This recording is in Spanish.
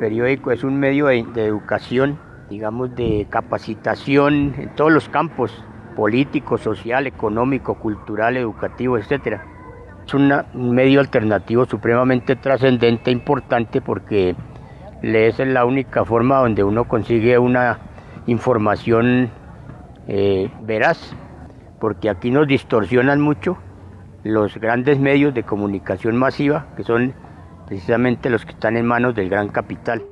periódico es un medio de, educación, digamos, de capacitación en todos los campos, político, social, económico, cultural, educativo, etc. Es un medio alternativo supremamente trascendente, importante, porque es la única forma donde uno consigue una información eh, veraz, porque aquí nos distorsionan mucho los grandes medios de comunicación masiva, que son precisamente los que están en manos del gran capital.